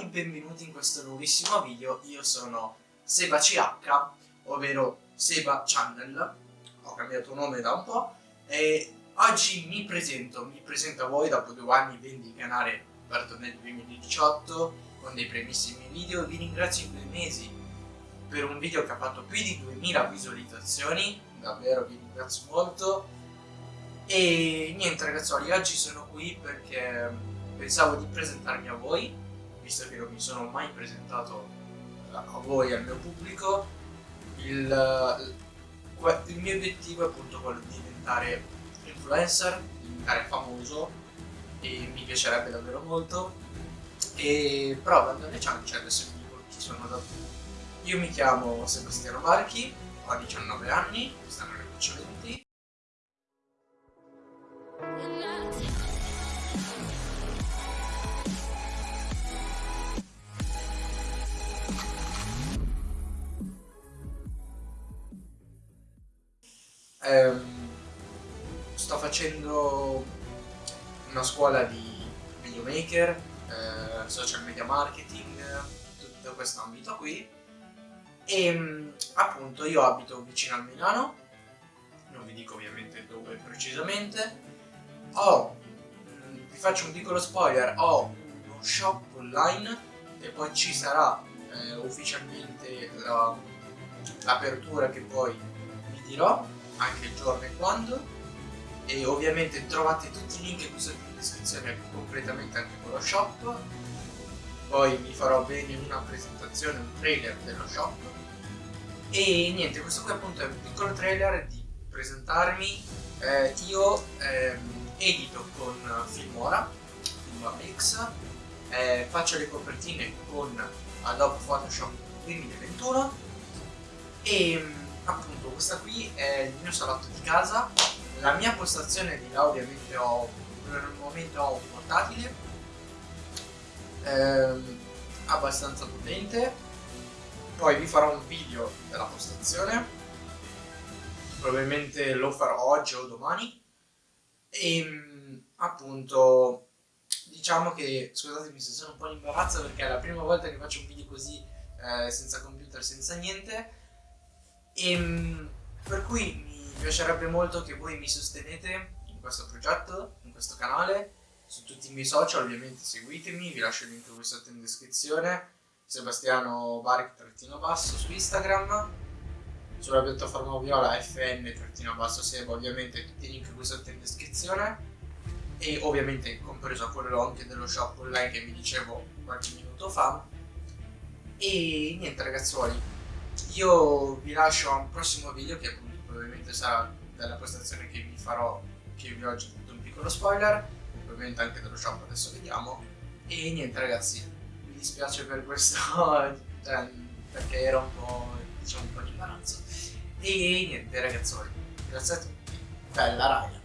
benvenuti in questo nuovissimo video, io sono SebaCH, ovvero Seba Channel, ho cambiato nome da un po' e oggi mi presento, mi presento a voi dopo due anni vendi il canale aperto nel 2018 con dei primissimi video, vi ringrazio in due mesi per un video che ha fatto più di 2000 visualizzazioni, davvero vi ringrazio molto. E niente ragazzuoli, oggi sono qui perché pensavo di presentarmi a voi, visto che non mi sono mai presentato a voi, al mio pubblico. Il, il mio obiettivo è appunto quello di diventare influencer, diventare famoso e mi piacerebbe davvero molto. E però vado alle ciance, adesso vi dico chi sono da Io mi chiamo Sebastiano Marchi, ho 19 anni, quest'anno ne faccio 20 ehm, sto facendo una scuola di videomaker, eh, social media marketing, tutto questo ambito qui. E ehm, appunto io abito vicino al Milano, non vi dico ovviamente dove precisamente, ho, vi faccio un piccolo spoiler, ho uno shop online e poi ci sarà eh, ufficialmente l'apertura la, che poi vi dirò anche il giorno e quando. E ovviamente trovate tutti i link qui sotto in descrizione completamente anche con lo shop. Poi vi farò bene una presentazione, un trailer dello shop. E niente, questo qui appunto è un piccolo trailer di presentarmi eh, io ehm, edito con Filmora, Filmora X eh, faccio le copertine con Adobe Photoshop 2021 e appunto questa qui è il mio salotto di casa. La mia postazione di là ovviamente ho per il momento ho un portatile ehm, abbastanza potente. Poi vi farò un video della postazione. Probabilmente lo farò oggi o domani. E ehm, appunto diciamo che scusatemi se sono un po' in imbarazzo perché è la prima volta che faccio un video così eh, senza computer senza niente e, ehm, per cui mi piacerebbe molto che voi mi sostenete in questo progetto, in questo canale, su tutti i miei social, ovviamente seguitemi, vi lascio il link qui sotto in descrizione, Sebastiano Baric-basso su Instagram, sulla piattaforma viola fn-basso-seba, ovviamente tutti i link qui sotto in descrizione e ovviamente compreso quello anche dello shop online che vi dicevo qualche minuto fa. E niente ragazzuoli io vi lascio a un prossimo video che probabilmente sarà della prestazione che vi farò, che vi ho già fatto un piccolo spoiler, ovviamente anche dello shop adesso vediamo. E niente ragazzi, mi dispiace per questo, cioè, perché era un po', diciamo, un po' di imbarazzo. E niente ragazzoni, grazie a tutti, bella raga!